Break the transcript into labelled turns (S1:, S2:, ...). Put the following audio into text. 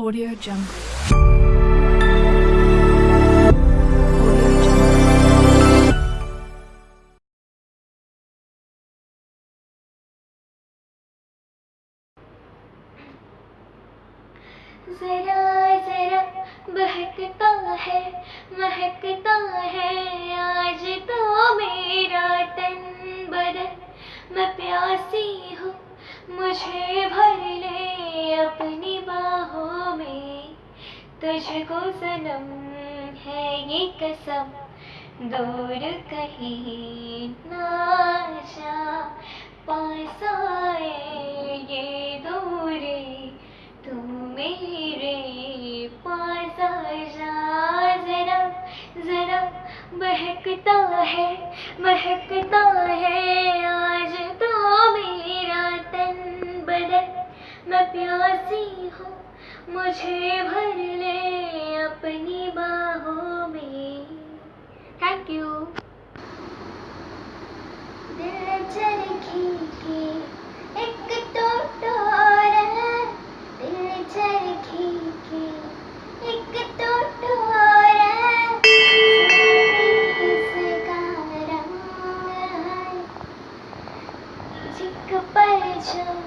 S1: Audio Jungle.
S2: जरा जरा बहकता है, महकता है, आज तो मेरा तन बदन मैं प्यासी हूँ, मुझे भर ले अपनी तुझको सनम है ये कसम। दूर कहीं ना जा, पास आए ये दूरी। तू मेरे पास आ जा, जरा जरा। बहकता है, महकता है मुझे भर ले अपनी बाहों में। थैंक यू दिल चरखी की एक टोटोर है दिल चरखी की एक टोटोर है इसका रंग चिक पर जो